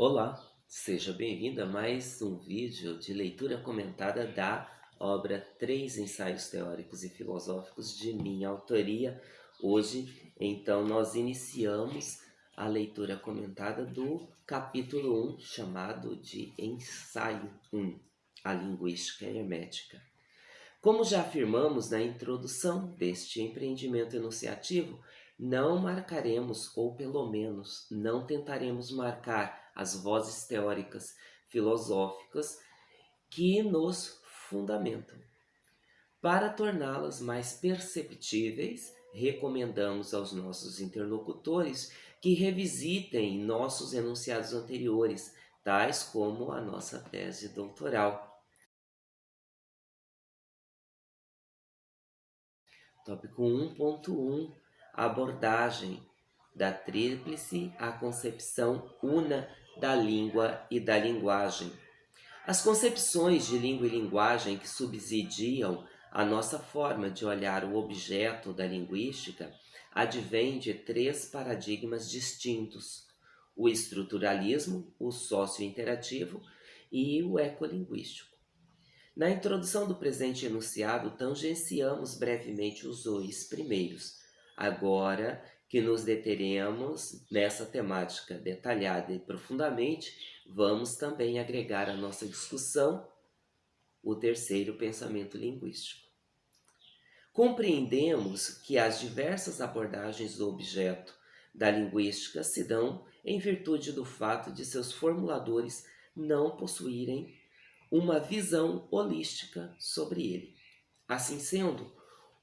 Olá, seja bem-vindo a mais um vídeo de leitura comentada da obra Três Ensaios Teóricos e Filosóficos de minha autoria. Hoje, então, nós iniciamos a leitura comentada do capítulo 1, chamado de Ensaio 1, a Linguística Hermética. Como já afirmamos na introdução deste empreendimento enunciativo, não marcaremos, ou pelo menos não tentaremos marcar as vozes teóricas filosóficas que nos fundamentam. Para torná-las mais perceptíveis, recomendamos aos nossos interlocutores que revisitem nossos enunciados anteriores, tais como a nossa tese doutoral. Tópico 1.1 Abordagem da tríplice à concepção una da língua e da linguagem. As concepções de língua e linguagem que subsidiam a nossa forma de olhar o objeto da linguística advêm de três paradigmas distintos: o estruturalismo, o sócio-interativo e o ecolinguístico. Na introdução do presente enunciado, tangenciamos brevemente os dois primeiros. Agora que nos deteremos nessa temática detalhada e profundamente, vamos também agregar à nossa discussão o terceiro pensamento linguístico. Compreendemos que as diversas abordagens do objeto da linguística se dão em virtude do fato de seus formuladores não possuírem uma visão holística sobre ele. Assim sendo,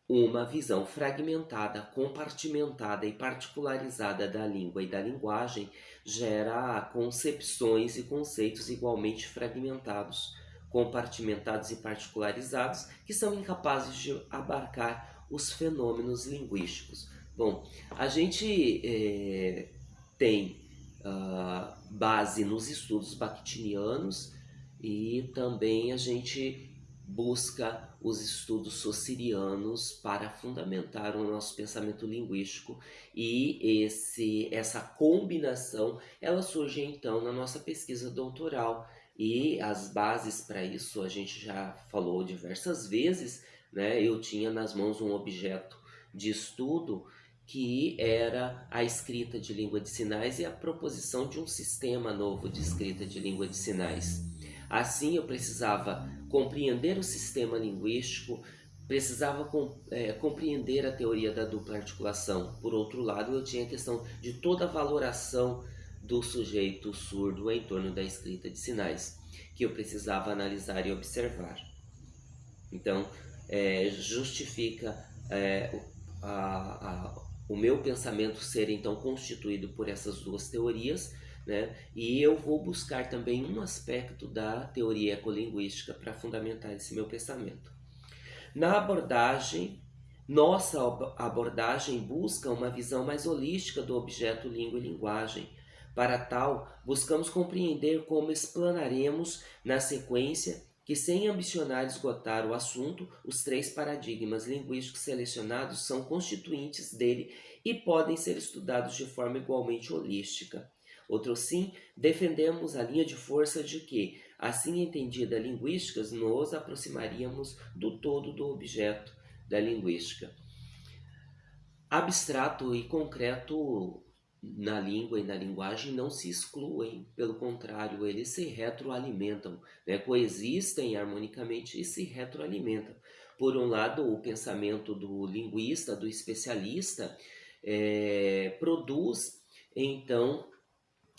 uma visão fragmentada, compartimentada e particularizada da língua e da linguagem gera concepções e conceitos igualmente fragmentados, compartimentados e particularizados que são incapazes de abarcar os fenômenos linguísticos. Bom, a gente é, tem uh, base nos estudos bakhtinianos e também a gente busca os estudos socirianos para fundamentar o nosso pensamento linguístico e esse, essa combinação ela surge então na nossa pesquisa doutoral e as bases para isso a gente já falou diversas vezes, né? Eu tinha nas mãos um objeto de estudo que era a escrita de língua de sinais e a proposição de um sistema novo de escrita de língua de sinais. Assim, eu precisava compreender o sistema linguístico, precisava é, compreender a teoria da dupla articulação. Por outro lado, eu tinha a questão de toda a valoração do sujeito surdo em torno da escrita de sinais, que eu precisava analisar e observar. Então, é, justifica é, a, a, o meu pensamento ser então constituído por essas duas teorias, né? E eu vou buscar também um aspecto da teoria ecolinguística para fundamentar esse meu pensamento. Na abordagem, nossa abordagem busca uma visão mais holística do objeto língua e linguagem. Para tal, buscamos compreender como explanaremos na sequência que, sem ambicionar esgotar o assunto, os três paradigmas linguísticos selecionados são constituintes dele e podem ser estudados de forma igualmente holística. Outro sim, defendemos a linha de força de que, assim entendida a linguística, nos aproximaríamos do todo do objeto da linguística. Abstrato e concreto na língua e na linguagem não se excluem, pelo contrário, eles se retroalimentam, né? coexistem harmonicamente e se retroalimentam. Por um lado, o pensamento do linguista, do especialista, é, produz então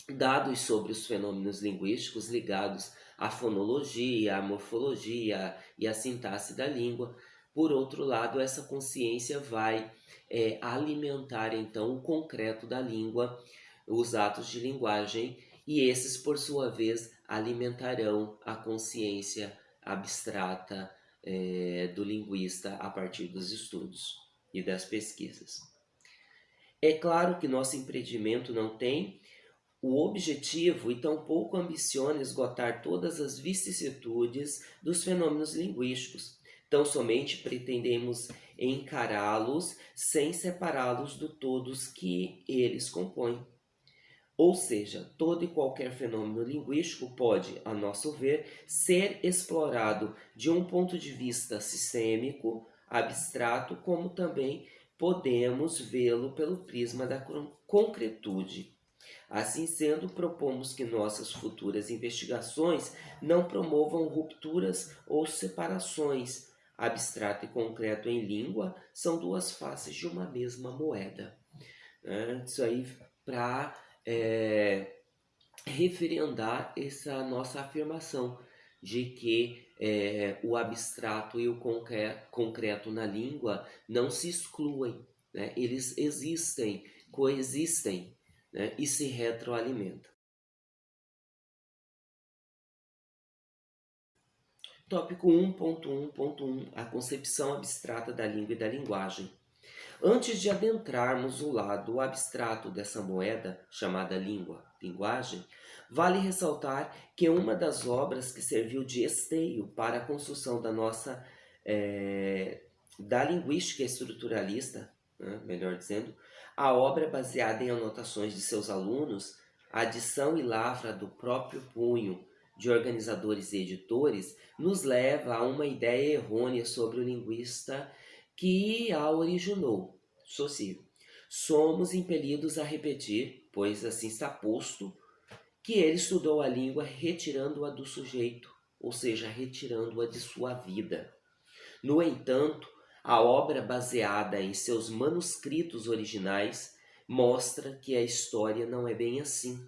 dados sobre os fenômenos linguísticos ligados à fonologia, à morfologia e à sintaxe da língua. Por outro lado, essa consciência vai é, alimentar então o concreto da língua, os atos de linguagem, e esses, por sua vez, alimentarão a consciência abstrata é, do linguista a partir dos estudos e das pesquisas. É claro que nosso empreendimento não tem o objetivo e tampouco ambiciona esgotar todas as vicissitudes dos fenômenos linguísticos. Tão somente pretendemos encará-los sem separá-los do todos que eles compõem. Ou seja, todo e qualquer fenômeno linguístico pode, a nosso ver, ser explorado de um ponto de vista sistêmico, abstrato, como também podemos vê-lo pelo prisma da concretude. Assim sendo, propomos que nossas futuras investigações não promovam rupturas ou separações. Abstrato e concreto em língua são duas faces de uma mesma moeda. É, isso aí para é, referendar essa nossa afirmação de que é, o abstrato e o concreto na língua não se excluem, né? eles existem, coexistem né? e se retroalimentam. Tópico 1.1.1 A concepção abstrata da língua e da linguagem. Antes de adentrarmos o lado abstrato dessa moeda, chamada língua, linguagem, vale ressaltar que uma das obras que serviu de esteio para a construção da nossa é, da linguística estruturalista, né, melhor dizendo, a obra baseada em anotações de seus alunos, a adição e lavra do próprio punho de organizadores e editores, nos leva a uma ideia errônea sobre o linguista que a originou, Saussure. Somos impelidos a repetir, pois assim está posto, que ele estudou a língua retirando-a do sujeito, ou seja, retirando-a de sua vida. No entanto, a obra baseada em seus manuscritos originais mostra que a história não é bem assim,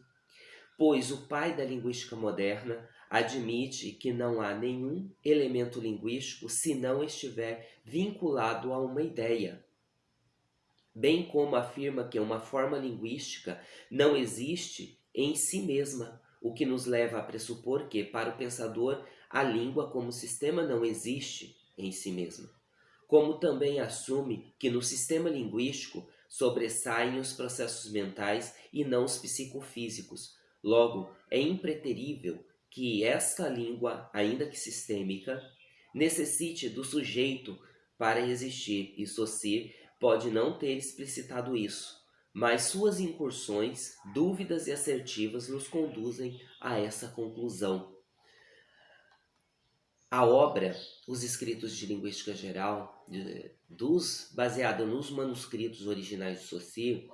pois o pai da linguística moderna admite que não há nenhum elemento linguístico se não estiver vinculado a uma ideia, bem como afirma que uma forma linguística não existe em si mesma, o que nos leva a pressupor que, para o pensador, a língua como sistema não existe em si mesma. Como também assume que no sistema linguístico sobressaem os processos mentais e não os psicofísicos. Logo, é impreterível que esta língua, ainda que sistêmica, necessite do sujeito para existir, e Saussure pode não ter explicitado isso, mas suas incursões, dúvidas e assertivas nos conduzem a essa conclusão. A obra, os escritos de linguística geral, dos, baseada nos manuscritos originais de Saussure,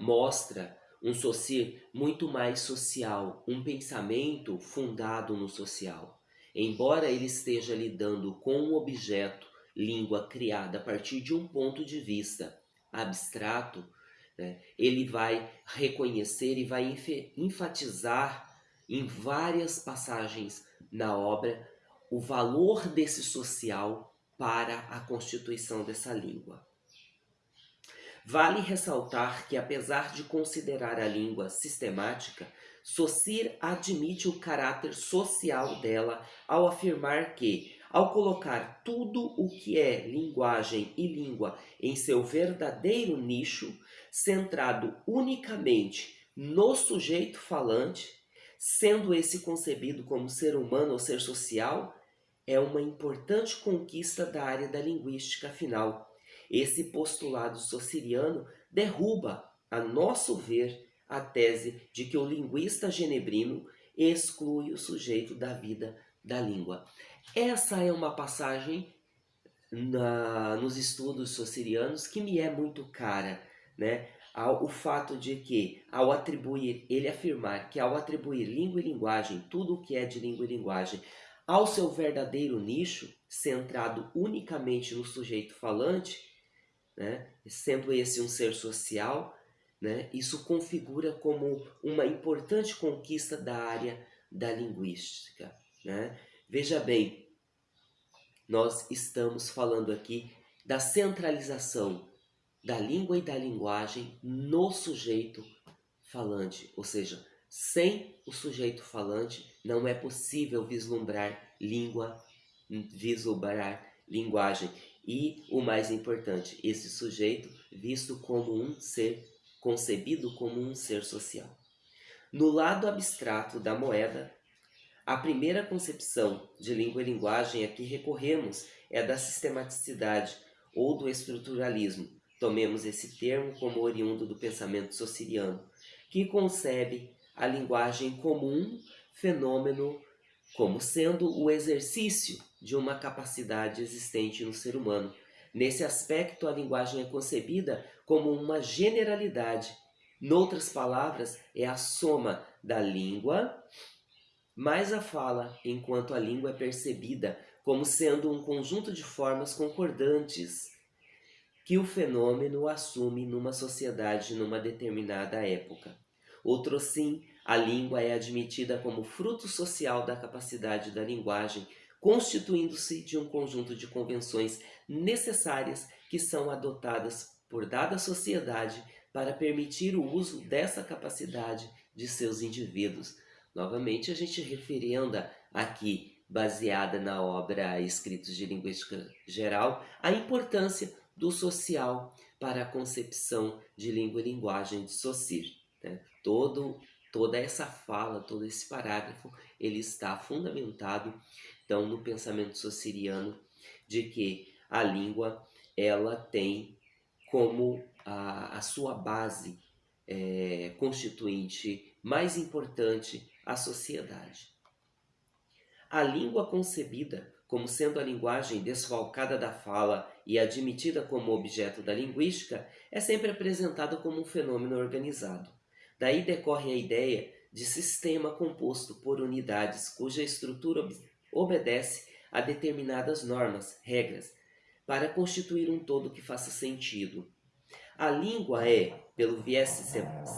mostra um Saussure muito mais social, um pensamento fundado no social. Embora ele esteja lidando com um objeto, língua criada a partir de um ponto de vista abstrato, né, ele vai reconhecer e vai enfatizar em várias passagens na obra o valor desse social para a constituição dessa língua. Vale ressaltar que, apesar de considerar a língua sistemática, Saussure admite o caráter social dela ao afirmar que, ao colocar tudo o que é linguagem e língua em seu verdadeiro nicho, centrado unicamente no sujeito falante, sendo esse concebido como ser humano ou ser social, é uma importante conquista da área da linguística final esse postulado sociriano derruba, a nosso ver, a tese de que o linguista genebrino exclui o sujeito da vida da língua. Essa é uma passagem na, nos estudos socirianos que me é muito cara, né? o fato de que, ao atribuir, ele afirmar que ao atribuir língua e linguagem, tudo o que é de língua e linguagem, ao seu verdadeiro nicho, centrado unicamente no sujeito falante, né? sendo esse um ser social, né? isso configura como uma importante conquista da área da linguística. Né? Veja bem, nós estamos falando aqui da centralização da língua e da linguagem no sujeito falante, ou seja, sem o sujeito falante não é possível vislumbrar língua, vislumbrar linguagem. E o mais importante, esse sujeito visto como um ser, concebido como um ser social. No lado abstrato da moeda, a primeira concepção de língua e linguagem a que recorremos é da sistematicidade ou do estruturalismo. Tomemos esse termo como oriundo do pensamento sociriano, que concebe a linguagem como um fenômeno, como sendo o exercício de uma capacidade existente no ser humano. Nesse aspecto, a linguagem é concebida como uma generalidade. Noutras palavras, é a soma da língua mais a fala, enquanto a língua é percebida como sendo um conjunto de formas concordantes que o fenômeno assume numa sociedade numa determinada época. Outro sim, a língua é admitida como fruto social da capacidade da linguagem, constituindo-se de um conjunto de convenções necessárias que são adotadas por dada sociedade para permitir o uso dessa capacidade de seus indivíduos. Novamente, a gente referenda aqui, baseada na obra Escritos de Linguística Geral, a importância do social para a concepção de língua e linguagem de Saussure. Né? Todo, toda essa fala, todo esse parágrafo, ele está fundamentado então no pensamento saussuriano de que a língua ela tem como a, a sua base é, constituinte mais importante a sociedade. A língua concebida como sendo a linguagem desfalcada da fala e admitida como objeto da linguística, é sempre apresentada como um fenômeno organizado. Daí decorre a ideia de sistema composto por unidades cuja estrutura obedece a determinadas normas, regras, para constituir um todo que faça sentido. A língua é, pelo viés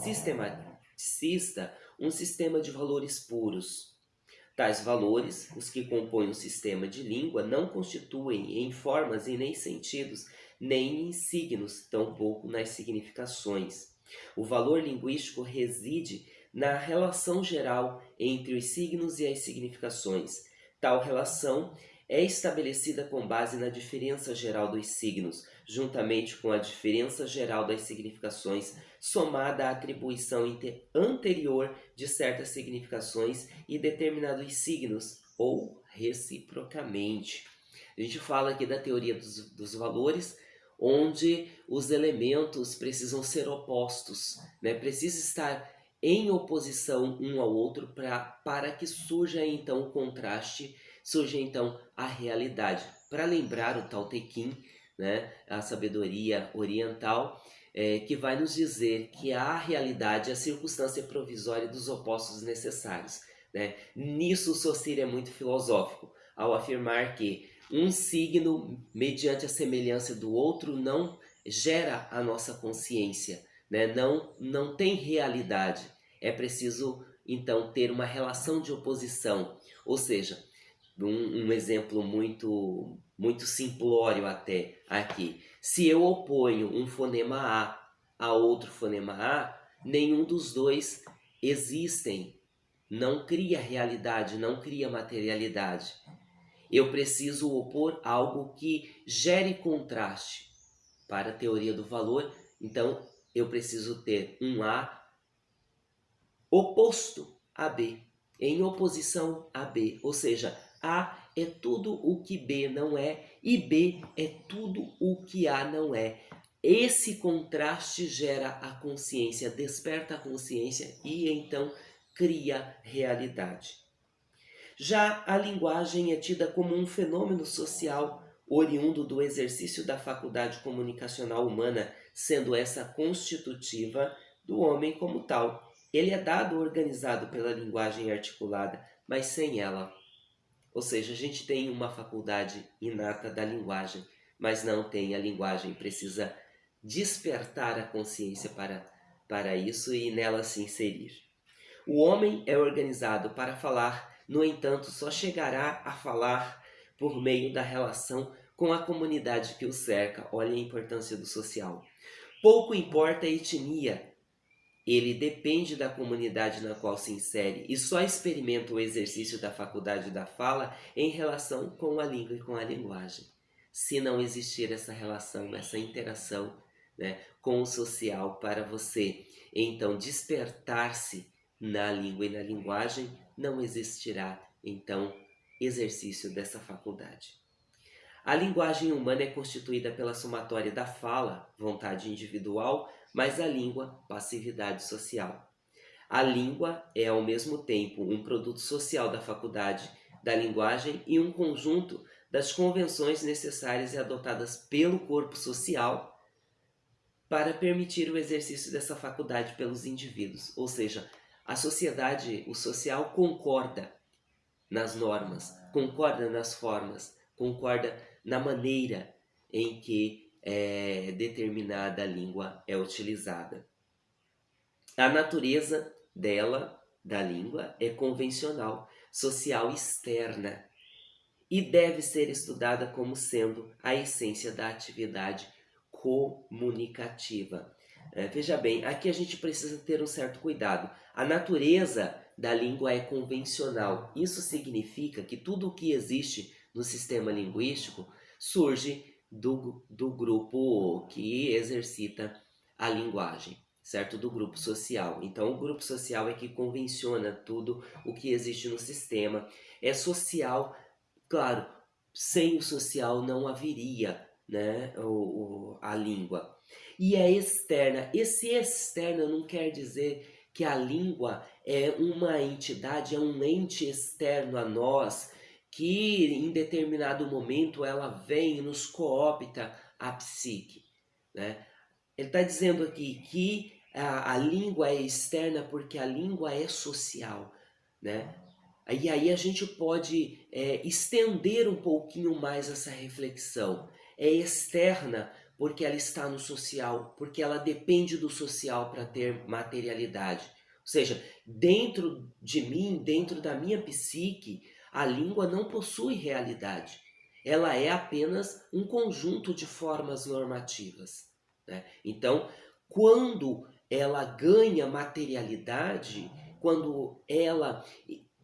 sistematicista, um sistema de valores puros, Tais valores, os que compõem o sistema de língua, não constituem em formas e nem sentidos, nem em signos, tampouco nas significações. O valor linguístico reside na relação geral entre os signos e as significações. Tal relação é estabelecida com base na diferença geral dos signos, juntamente com a diferença geral das significações, somada à atribuição anterior de certas significações e determinados signos, ou reciprocamente. A gente fala aqui da teoria dos, dos valores, onde os elementos precisam ser opostos, né? precisa estar em oposição um ao outro pra, para que surja então o contraste, surja então a realidade. Para lembrar o Tao Te Ching, né, a sabedoria oriental, é, que vai nos dizer que a realidade é a circunstância provisória dos opostos necessários. Né? Nisso Saussure é muito filosófico, ao afirmar que um signo, mediante a semelhança do outro, não gera a nossa consciência, né? não, não tem realidade. É preciso, então, ter uma relação de oposição, ou seja, um, um exemplo muito, muito simplório até aqui. Se eu oponho um fonema A a outro fonema A, nenhum dos dois existem. Não cria realidade, não cria materialidade. Eu preciso opor algo que gere contraste. Para a teoria do valor, então eu preciso ter um A oposto a B, em oposição a B, ou seja, a é tudo o que B não é e B é tudo o que A não é. Esse contraste gera a consciência, desperta a consciência e então cria realidade. Já a linguagem é tida como um fenômeno social oriundo do exercício da faculdade comunicacional humana, sendo essa constitutiva do homem como tal. Ele é dado organizado pela linguagem articulada, mas sem ela. Ou seja, a gente tem uma faculdade inata da linguagem, mas não tem a linguagem, precisa despertar a consciência para, para isso e nela se inserir. O homem é organizado para falar, no entanto, só chegará a falar por meio da relação com a comunidade que o cerca. Olha a importância do social. Pouco importa a etnia, ele depende da comunidade na qual se insere e só experimenta o exercício da faculdade da fala em relação com a língua e com a linguagem. Se não existir essa relação, essa interação né, com o social para você, então despertar-se na língua e na linguagem, não existirá então exercício dessa faculdade. A linguagem humana é constituída pela somatória da fala, vontade individual, mas a língua, passividade social. A língua é ao mesmo tempo um produto social da faculdade da linguagem e um conjunto das convenções necessárias e adotadas pelo corpo social para permitir o exercício dessa faculdade pelos indivíduos. Ou seja, a sociedade, o social concorda nas normas, concorda nas formas, concorda na maneira em que é, determinada língua é utilizada. A natureza dela, da língua, é convencional, social externa e deve ser estudada como sendo a essência da atividade comunicativa. É, veja bem, aqui a gente precisa ter um certo cuidado. A natureza da língua é convencional. Isso significa que tudo o que existe no sistema linguístico surge do, do grupo que exercita a linguagem, certo? Do grupo social. Então, o grupo social é que convenciona tudo o que existe no sistema. É social, claro, sem o social não haveria né, o, o, a língua. E é externa. Esse externa não quer dizer que a língua é uma entidade, é um ente externo a nós, que em determinado momento ela vem e nos coopta a psique. Né? Ele está dizendo aqui que a, a, língua é externa porque a língua é social. Né? E aí a gente pode é, estender um pouquinho mais essa reflexão. É externa porque ela está no social, porque ela depende do social para ter materialidade. Ou seja, dentro de mim, dentro da minha psique, a língua não possui realidade. Ela é apenas um conjunto de formas normativas. Né? Então, quando ela ganha materialidade, quando ela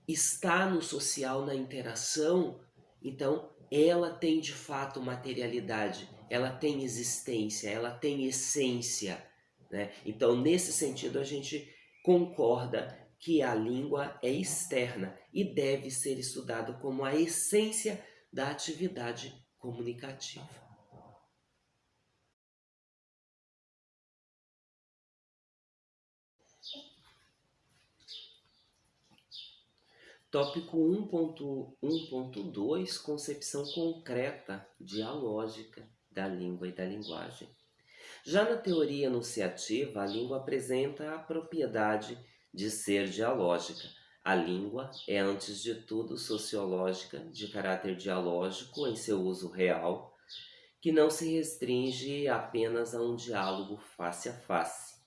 está no social, na interação, então ela tem de fato materialidade, ela tem existência, ela tem essência. Né? Então, nesse sentido, a gente concorda que a língua é externa e deve ser estudado como a essência da atividade comunicativa. Tópico 1.1.2 Concepção concreta dialógica da língua e da linguagem. Já na teoria enunciativa, a língua apresenta a propriedade de ser dialógica. A língua é, antes de tudo, sociológica, de caráter dialógico em seu uso real, que não se restringe apenas a um diálogo face a face.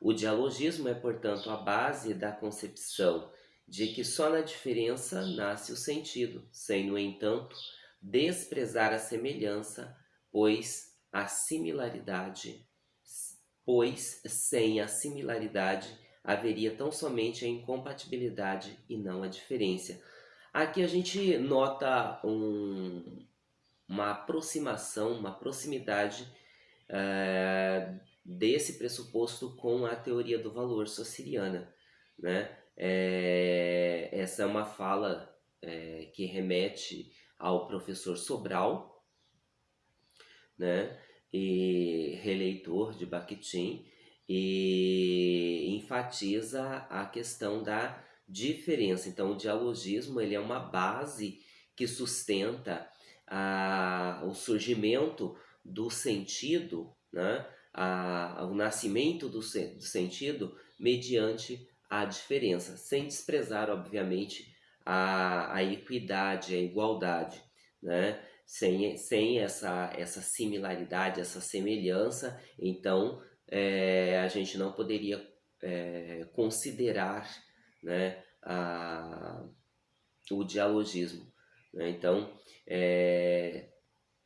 O dialogismo é, portanto, a base da concepção de que só na diferença nasce o sentido, sem, no entanto, desprezar a semelhança, pois a similaridade, pois sem a similaridade haveria tão somente a incompatibilidade e não a diferença. Aqui a gente nota um, uma aproximação, uma proximidade uh, desse pressuposto com a teoria do valor sociriana. Né? É, essa é uma fala é, que remete ao professor Sobral, né? e releitor de Bakhtin, e enfatiza a questão da diferença. Então, o dialogismo ele é uma base que sustenta a, o surgimento do sentido, né? a, o nascimento do, do sentido mediante a diferença, sem desprezar, obviamente, a, a equidade, a igualdade, né? sem, sem essa, essa similaridade, essa semelhança, então é, a gente não poderia é, considerar né, a, o dialogismo. Né? Então, é,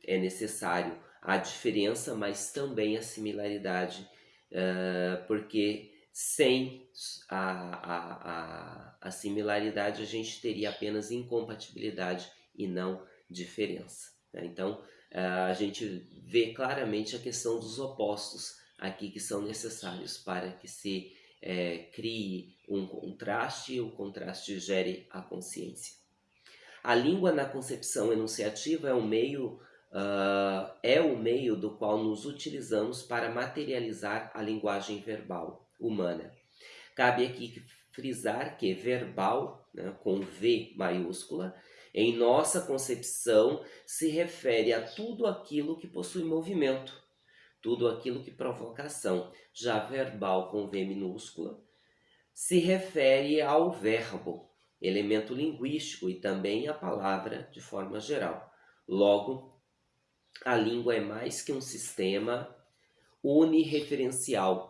é necessário a diferença, mas também a similaridade, é, porque sem a, a, a, a similaridade a gente teria apenas incompatibilidade e não diferença. Né? Então, a gente vê claramente a questão dos opostos aqui que são necessários para que se é, crie um contraste e o contraste gere a consciência. A língua na concepção enunciativa é o meio uh, é o meio do qual nos utilizamos para materializar a linguagem verbal humana. Cabe aqui frisar que verbal, né, com V maiúscula, em nossa concepção se refere a tudo aquilo que possui movimento, tudo aquilo que provoca ação. Já verbal com V minúscula se refere ao verbo, elemento linguístico e também à palavra de forma geral. Logo, a língua é mais que um sistema unireferencial,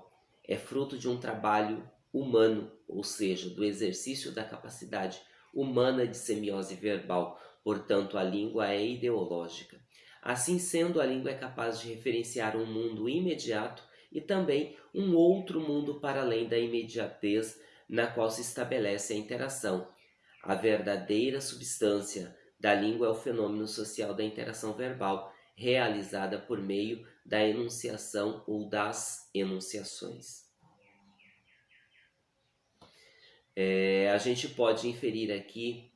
é fruto de um trabalho humano, ou seja, do exercício da capacidade humana de semiose verbal, portanto a língua é ideológica. Assim sendo, a língua é capaz de referenciar um mundo imediato e também um outro mundo para além da imediatez na qual se estabelece a interação. A verdadeira substância da língua é o fenômeno social da interação verbal, realizada por meio da enunciação ou das enunciações. É, a gente pode inferir aqui,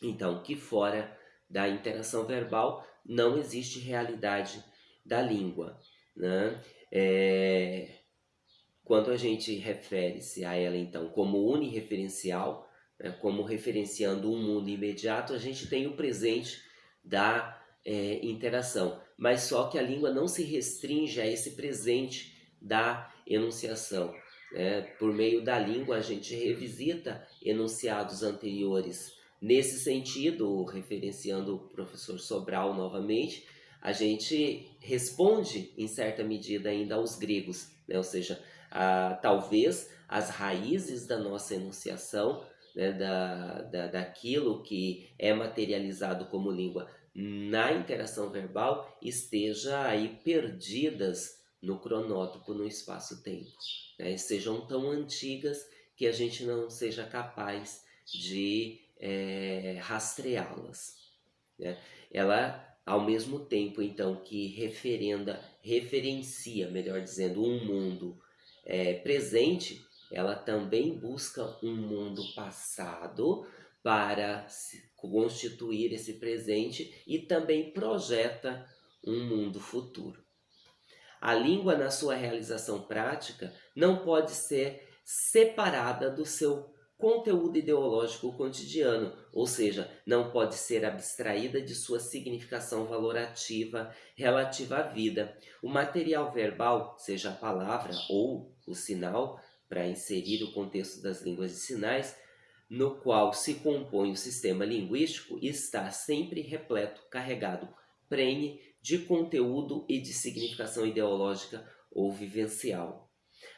então, que fora da interação verbal não existe realidade da língua. Né? É, quando a gente refere-se a ela, então, como unireferencial, né, como referenciando um mundo imediato, a gente tem o presente da é, interação. Mas só que a língua não se restringe a esse presente da enunciação. Né? Por meio da língua, a gente revisita enunciados anteriores. Nesse sentido, referenciando o professor Sobral novamente, a gente responde, em certa medida, ainda aos gregos, né? ou seja, a, talvez as raízes da nossa enunciação, né? da, da, daquilo que é materializado como língua na interação verbal, esteja aí perdidas no cronótipo, no espaço-tempo. Né? Sejam tão antigas que a gente não seja capaz de é, rastreá-las. Né? Ela, ao mesmo tempo, então, que referenda, referencia, melhor dizendo, um mundo é, presente, ela também busca um mundo passado para constituir esse presente e também projeta um mundo futuro. A língua, na sua realização prática, não pode ser separada do seu conteúdo ideológico cotidiano, ou seja, não pode ser abstraída de sua significação valorativa relativa à vida. O material verbal, seja a palavra ou o sinal, para inserir o contexto das línguas de sinais, no qual se compõe o sistema linguístico, está sempre repleto, carregado, prenhe de conteúdo e de significação ideológica ou vivencial.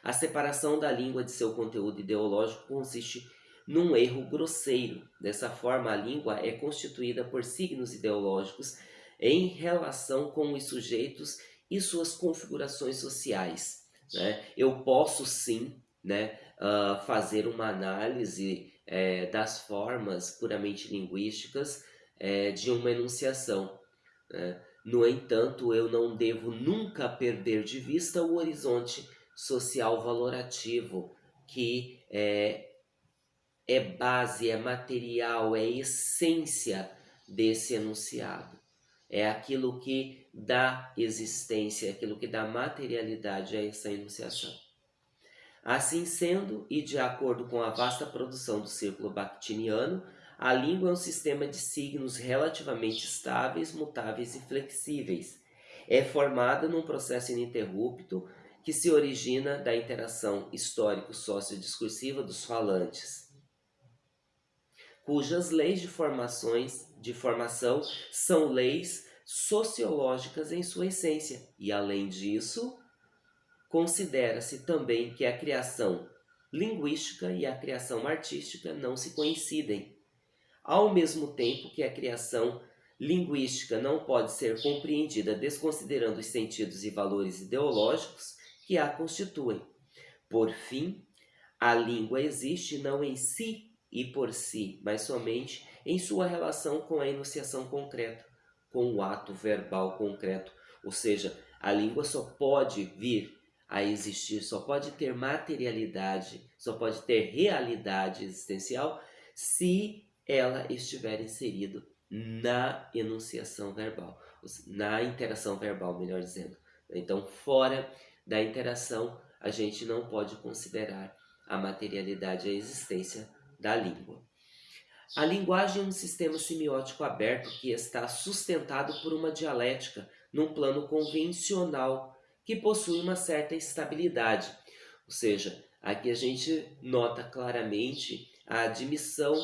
A separação da língua de seu conteúdo ideológico consiste num erro grosseiro. Dessa forma, a língua é constituída por signos ideológicos em relação com os sujeitos e suas configurações sociais. Né? Eu posso sim né, uh, fazer uma análise é, das formas puramente linguísticas é, de uma enunciação. Né? No entanto, eu não devo nunca perder de vista o horizonte social valorativo, que é, é base, é material, é essência desse enunciado. É aquilo que dá existência, é aquilo que dá materialidade a essa enunciação. Assim sendo, e de acordo com a vasta produção do círculo bakhtiniano, a língua é um sistema de signos relativamente estáveis, mutáveis e flexíveis. É formada num processo ininterrupto que se origina da interação histórico-sociodiscursiva dos falantes, cujas leis de, formações, de formação são leis sociológicas em sua essência. E, além disso, considera-se também que a criação linguística e a criação artística não se coincidem, ao mesmo tempo que a criação linguística não pode ser compreendida desconsiderando os sentidos e valores ideológicos que a constituem. Por fim, a língua existe não em si e por si, mas somente em sua relação com a enunciação concreta, com o ato verbal concreto. Ou seja, a língua só pode vir a existir, só pode ter materialidade, só pode ter realidade existencial se ela estiver inserido na enunciação verbal, na interação verbal, melhor dizendo. Então, fora da interação, a gente não pode considerar a materialidade a existência da língua. A linguagem é um sistema semiótico aberto que está sustentado por uma dialética num plano convencional que possui uma certa estabilidade. Ou seja, aqui a gente nota claramente a admissão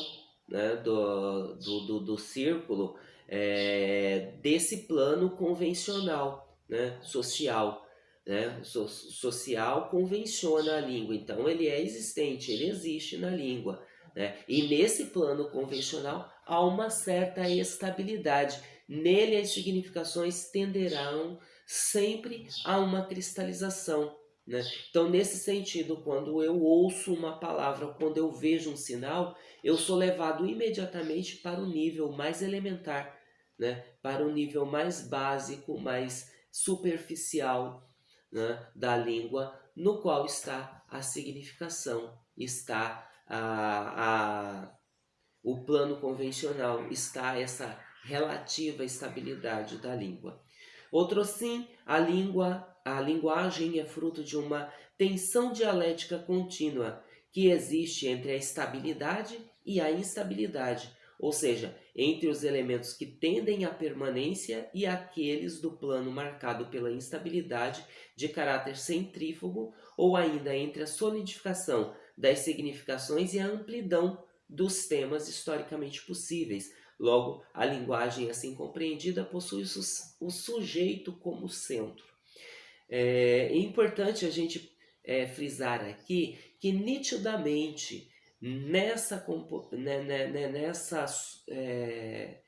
né, do, do, do, do, círculo é, desse plano convencional, né, social. Né? So, social convenciona a língua, então ele é existente, ele existe na língua. Né? E nesse plano convencional há uma certa estabilidade. Nele as significações tenderão sempre a uma cristalização. Né? Então, nesse sentido, quando eu ouço uma palavra, quando eu vejo um sinal, eu sou levado imediatamente para o nível mais elementar, né? para o nível mais básico, mais superficial né? da língua, no qual está a significação, está a, a, o plano convencional, está essa relativa estabilidade da língua. Outro sim, a língua, a linguagem é fruto de uma tensão dialética contínua que existe entre a estabilidade e a instabilidade, ou seja, entre os elementos que tendem à permanência e aqueles do plano marcado pela instabilidade de caráter centrífugo, ou ainda entre a solidificação das significações e a amplidão dos temas historicamente possíveis, Logo, a linguagem assim compreendida possui o sujeito como centro. É, é importante a gente é, frisar aqui que nitidamente nessa, né, né, né, nessa é,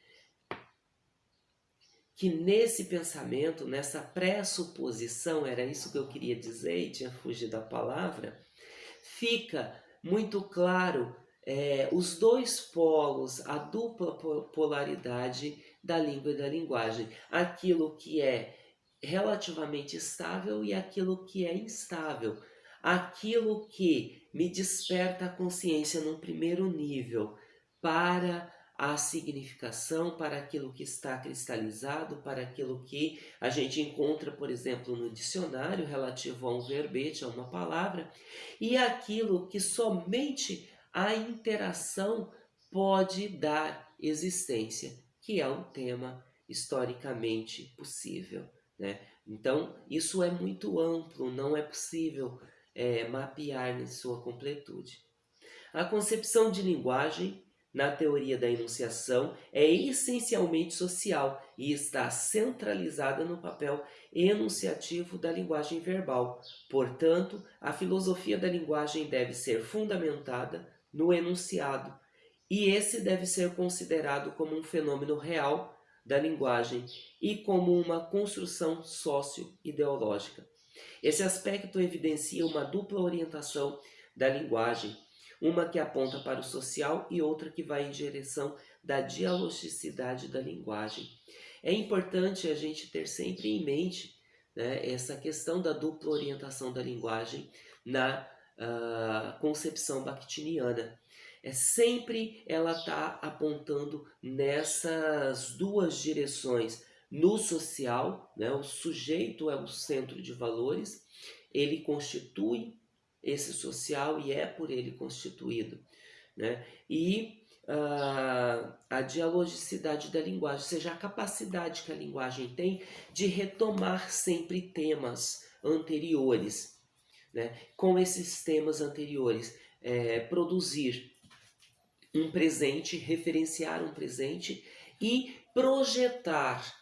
que nesse pensamento, nessa pressuposição, era isso que eu queria dizer e tinha fugido da palavra, fica muito claro é, os dois polos, a dupla polaridade da língua e da linguagem. Aquilo que é relativamente estável e aquilo que é instável. Aquilo que me desperta a consciência num primeiro nível para a significação, para aquilo que está cristalizado, para aquilo que a gente encontra, por exemplo, no dicionário relativo a um verbete, a uma palavra, e aquilo que somente a interação pode dar existência, que é um tema historicamente possível. Né? Então, isso é muito amplo, não é possível é, mapear em sua completude. A concepção de linguagem, na teoria da enunciação, é essencialmente social e está centralizada no papel enunciativo da linguagem verbal. Portanto, a filosofia da linguagem deve ser fundamentada no enunciado, e esse deve ser considerado como um fenômeno real da linguagem e como uma construção sócio-ideológica. Esse aspecto evidencia uma dupla orientação da linguagem, uma que aponta para o social e outra que vai em direção da dialogicidade da linguagem. É importante a gente ter sempre em mente né, essa questão da dupla orientação da linguagem na concepção bakhtiniana. É sempre ela está apontando nessas duas direções. No social, né, o sujeito é o centro de valores, ele constitui esse social e é por ele constituído. Né? E uh, a dialogicidade da linguagem, ou seja, a capacidade que a linguagem tem de retomar sempre temas anteriores né, com esses temas anteriores. É, produzir um presente, referenciar um presente e projetar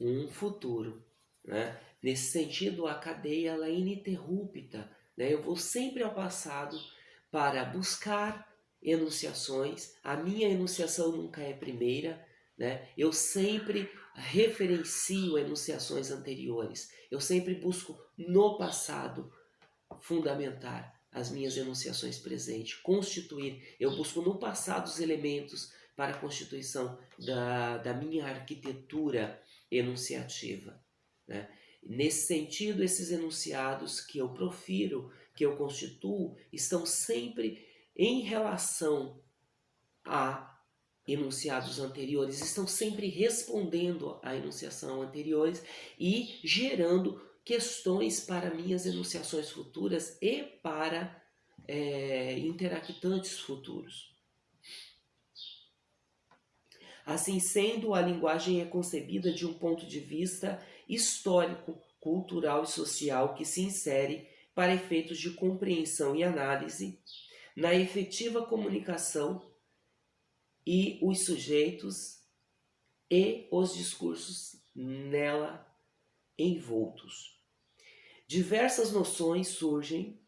um futuro. Né? Nesse sentido, a cadeia ela é ininterrupta. Né? Eu vou sempre ao passado para buscar enunciações. A minha enunciação nunca é primeira. Né? Eu sempre referencio enunciações anteriores. Eu sempre busco no passado fundamentar as minhas enunciações presentes, constituir, eu busco no passado os elementos para a constituição da, da minha arquitetura enunciativa. Né? Nesse sentido, esses enunciados que eu profiro, que eu constituo, estão sempre em relação a enunciados anteriores, estão sempre respondendo à enunciação anteriores e gerando questões para minhas enunciações futuras e para é, interactantes futuros. Assim sendo, a linguagem é concebida de um ponto de vista histórico, cultural e social que se insere para efeitos de compreensão e análise na efetiva comunicação e os sujeitos e os discursos nela envoltos. Diversas noções surgem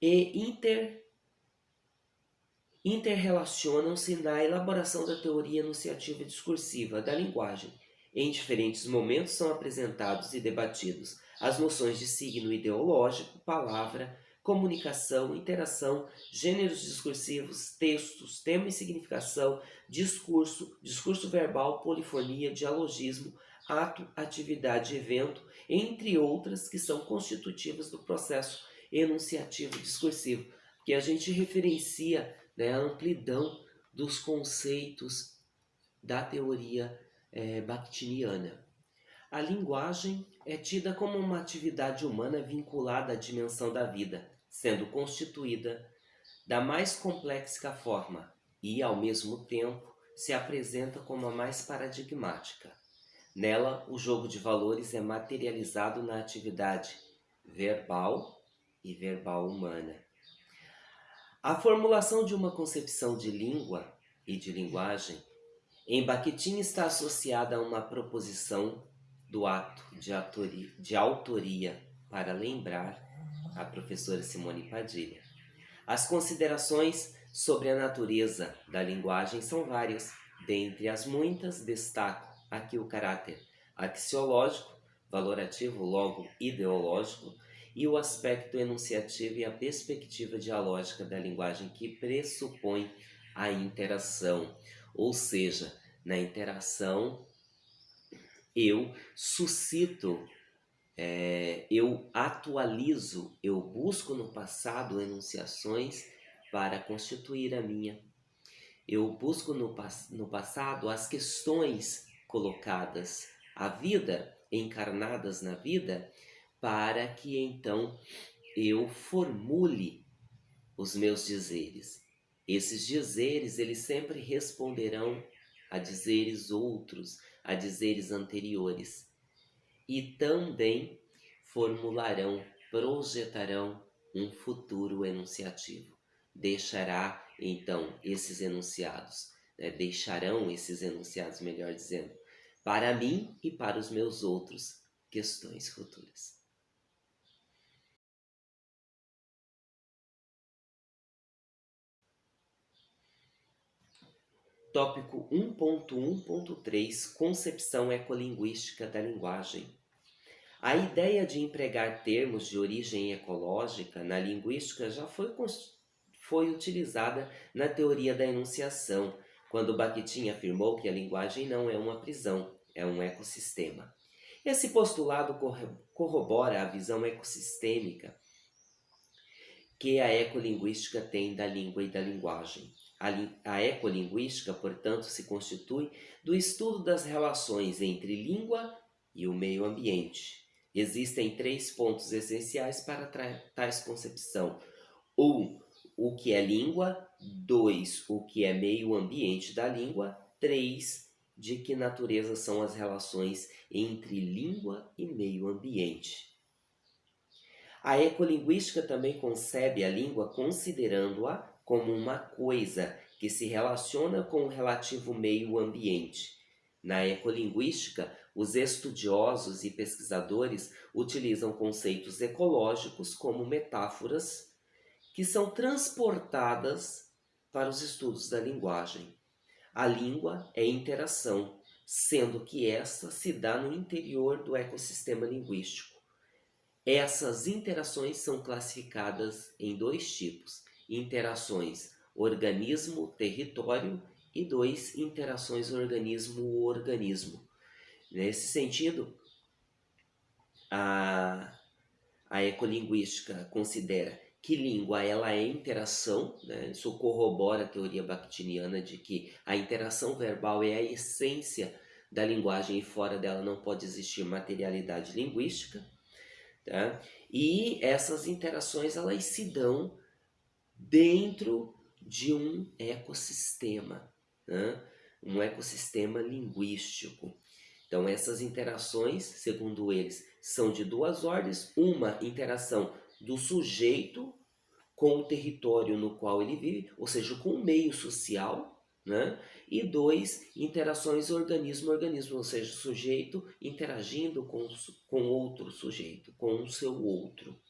e inter, interrelacionam-se na elaboração da teoria enunciativa discursiva da linguagem. Em diferentes momentos são apresentados e debatidos as noções de signo ideológico, palavra, comunicação, interação, gêneros discursivos, textos, tema e significação, discurso, discurso verbal, polifonia, dialogismo, ato, atividade, evento, entre outras que são constitutivas do processo enunciativo discursivo, que a gente referencia né, a amplidão dos conceitos da teoria é, bakhtiniana. A linguagem é tida como uma atividade humana vinculada à dimensão da vida, sendo constituída da mais complexa forma e, ao mesmo tempo, se apresenta como a mais paradigmática. Nela, o jogo de valores é materializado na atividade verbal e verbal humana. A formulação de uma concepção de língua e de linguagem em Bakhtin está associada a uma proposição do ato de, de autoria para lembrar a professora Simone Padilha. As considerações sobre a natureza da linguagem são várias. Dentre as muitas, destaco aqui o caráter axiológico, valorativo, logo ideológico, e o aspecto enunciativo e a perspectiva dialógica da linguagem que pressupõe a interação. Ou seja, na interação eu suscito é, eu atualizo, eu busco no passado enunciações para constituir a minha. Eu busco no, no passado as questões colocadas, a vida, encarnadas na vida, para que então eu formule os meus dizeres. Esses dizeres, eles sempre responderão a dizeres outros, a dizeres anteriores e também formularão, projetarão um futuro enunciativo. Deixará então esses enunciados, né, deixarão esses enunciados, melhor dizendo, para mim e para os meus outros questões futuras. Tópico 1.1.3 Concepção ecolinguística da linguagem. A ideia de empregar termos de origem ecológica na linguística já foi, foi utilizada na teoria da enunciação, quando Bakhtin afirmou que a linguagem não é uma prisão, é um ecossistema. Esse postulado corrobora a visão ecossistêmica que a ecolinguística tem da língua e da linguagem. A, ecolinguística, portanto, se constitui do estudo das relações entre língua e o meio ambiente. Existem três pontos essenciais para tais concepção. Um, o que é língua. Dois, o que é meio ambiente da língua. Três, de que natureza são as relações entre língua e meio ambiente. A ecolinguística também concebe a língua considerando-a como uma coisa que se relaciona com o relativo meio ambiente. Na ecolinguística, os estudiosos e pesquisadores utilizam conceitos ecológicos como metáforas que são transportadas para os estudos da linguagem. A língua é interação, sendo que essa se dá no interior do ecossistema linguístico. Essas interações são classificadas em dois tipos: interações organismo-território e dois, interações organismo-organismo. Nesse sentido, a, a ecolinguística considera que língua ela é interação, né? isso corrobora a teoria bakhtiniana de que a interação verbal é a essência da linguagem e fora dela não pode existir materialidade linguística. Tá? E essas interações elas se dão dentro de um ecossistema, né? um ecossistema linguístico. Então essas interações, segundo eles, são de duas ordens. Uma interação do sujeito com o território no qual ele vive, ou seja, com o meio social, né? E dois, interações organismo-organismo, ou seja, sujeito interagindo com, com outro sujeito, com o seu outro.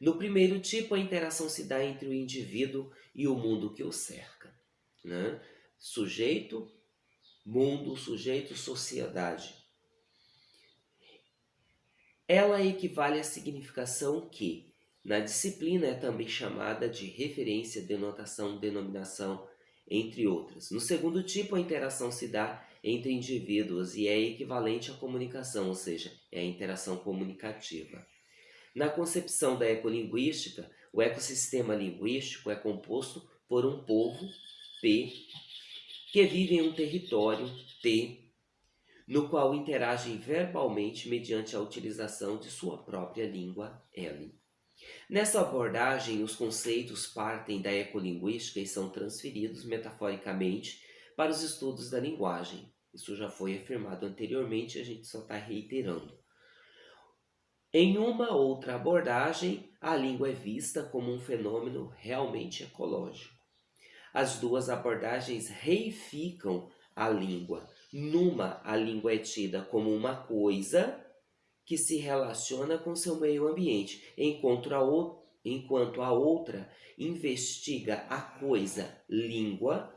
No primeiro tipo, a interação se dá entre o indivíduo e o mundo que o cerca. Né? Sujeito, mundo, sujeito, sociedade. Ela equivale à significação que, na disciplina, é também chamada de referência, denotação, denominação, entre outras. No segundo tipo, a interação se dá entre indivíduos e é equivalente à comunicação, ou seja, é a interação comunicativa. Na concepção da ecolinguística, o ecossistema linguístico é composto por um povo, P, que vive em um território, T, no qual interagem verbalmente mediante a utilização de sua própria língua, L. Nessa abordagem, os conceitos partem da ecolinguística e são transferidos metaforicamente para os estudos da linguagem. Isso já foi afirmado anteriormente, a gente só está reiterando. Em uma outra abordagem, a língua é vista como um fenômeno realmente ecológico. As duas abordagens reificam a língua. Numa, a língua é tida como uma coisa que se relaciona com seu meio ambiente, enquanto a, o, enquanto a outra investiga a coisa língua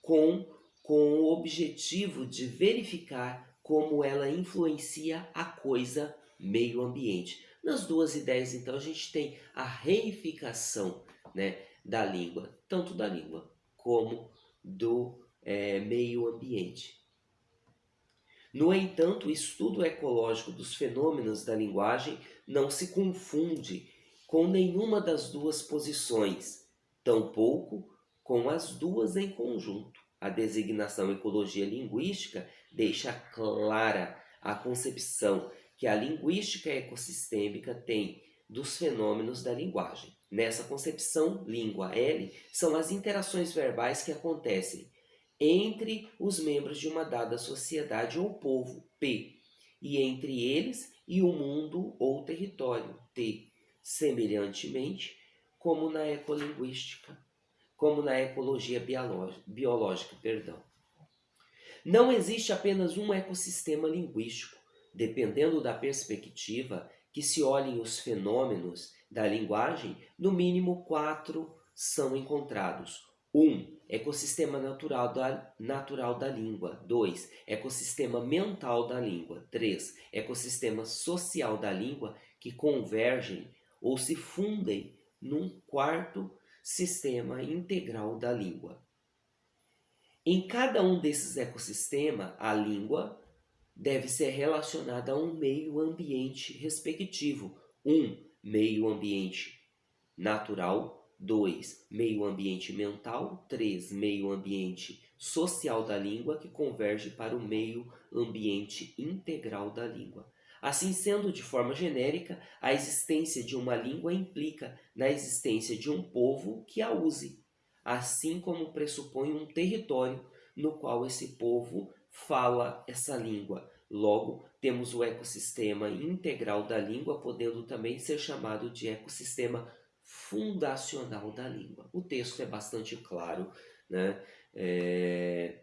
com, com o objetivo de verificar como ela influencia a coisa meio ambiente. Nas duas ideias, então, a gente tem a reificação né, da língua, tanto da língua como do é, meio ambiente. No entanto, o estudo ecológico dos fenômenos da linguagem não se confunde com nenhuma das duas posições, tampouco com as duas em conjunto. A designação ecologia linguística deixa clara a concepção que a linguística ecossistêmica tem dos fenômenos da linguagem. Nessa concepção, língua L são as interações verbais que acontecem entre os membros de uma dada sociedade ou povo, P, e entre eles e o mundo ou território, T, semelhantemente como na ecolinguística, como na ecologia biológica, perdão. Não existe apenas um ecossistema linguístico, dependendo da perspectiva que se olhem os fenômenos da linguagem, no mínimo quatro são encontrados. Um, ecossistema natural da, natural da língua. 2. Ecossistema mental da língua. 3. Ecossistema social da língua que convergem ou se fundem num quarto sistema integral da língua. Em cada um desses ecossistemas, a língua deve ser relacionada a um meio ambiente respectivo. Um, meio ambiente natural 2. Meio ambiente mental. 3. Meio ambiente social da língua, que converge para o meio ambiente integral da língua. Assim sendo, de forma genérica, a existência de uma língua implica na existência de um povo que a use, assim como pressupõe um território no qual esse povo fala essa língua. Logo, temos o ecossistema integral da língua, podendo também ser chamado de ecossistema fundacional da língua. O texto é bastante claro, né? É...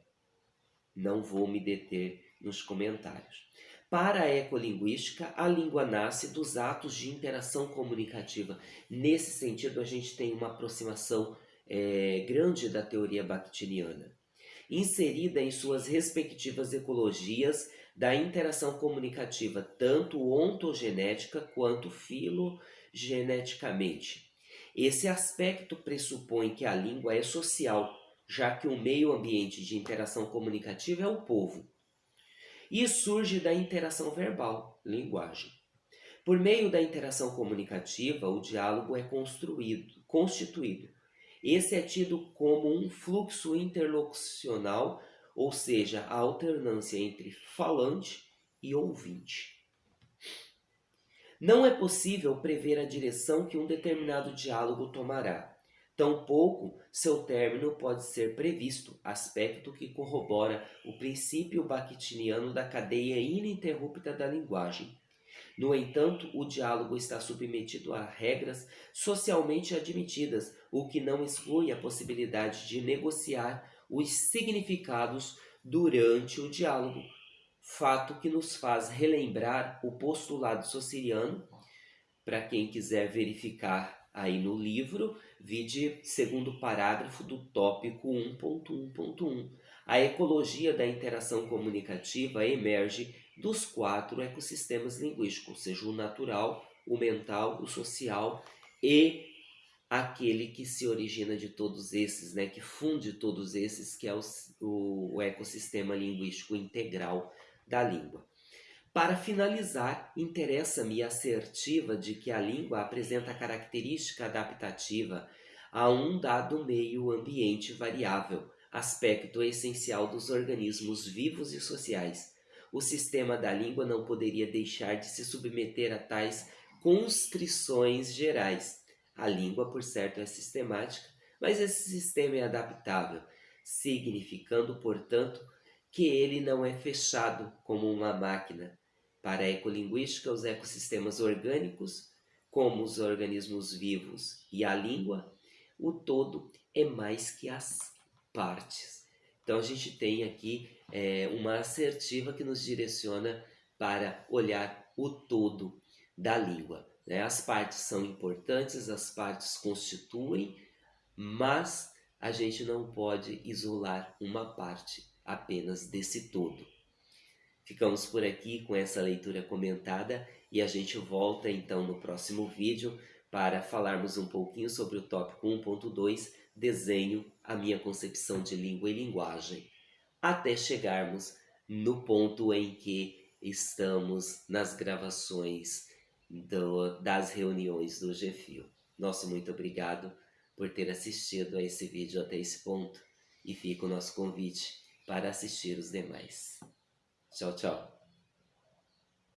não vou me deter nos comentários. Para a ecolinguística, a língua nasce dos atos de interação comunicativa. Nesse sentido, a gente tem uma aproximação é, grande da teoria bakhtiniana, inserida em suas respectivas ecologias da interação comunicativa, tanto ontogenética quanto filogeneticamente. Esse aspecto pressupõe que a língua é social, já que o meio ambiente de interação comunicativa é o povo. E surge da interação verbal, linguagem. Por meio da interação comunicativa, o diálogo é construído, constituído. Esse é tido como um fluxo interlocucional, ou seja, a alternância entre falante e ouvinte. Não é possível prever a direção que um determinado diálogo tomará. Tampouco seu término pode ser previsto, aspecto que corrobora o princípio bakhtiniano da cadeia ininterrupta da linguagem. No entanto, o diálogo está submetido a regras socialmente admitidas, o que não exclui a possibilidade de negociar os significados durante o diálogo, fato que nos faz relembrar o postulado sociriano, para quem quiser verificar aí no livro, vide segundo parágrafo do tópico 1.1.1. A ecologia da interação comunicativa emerge dos quatro ecossistemas linguísticos, ou seja, o natural, o mental, o social e aquele que se origina de todos esses, né, que funde todos esses, que é o, o, o ecossistema linguístico integral da língua. Para finalizar, interessa-me a assertiva de que a língua apresenta característica adaptativa a um dado meio ambiente variável, aspecto essencial dos organismos vivos e sociais. O sistema da língua não poderia deixar de se submeter a tais constrições gerais, a língua, por certo, é sistemática, mas esse sistema é adaptável, significando, portanto, que ele não é fechado como uma máquina. Para a ecolinguística, os ecossistemas orgânicos, como os organismos vivos e a língua, o todo é mais que as partes. Então a gente tem aqui é, uma assertiva que nos direciona para olhar o todo da língua. Né? As partes são importantes, as partes constituem, mas a gente não pode isolar uma parte apenas desse todo. Ficamos por aqui com essa leitura comentada e a gente volta então no próximo vídeo para falarmos um pouquinho sobre o tópico 1.2, desenho, a minha concepção de língua e linguagem, até chegarmos no ponto em que estamos nas gravações do, das reuniões do GFIO. Nosso muito obrigado por ter assistido a esse vídeo até esse ponto e fica o nosso convite para assistir os demais. Tchau, tchau.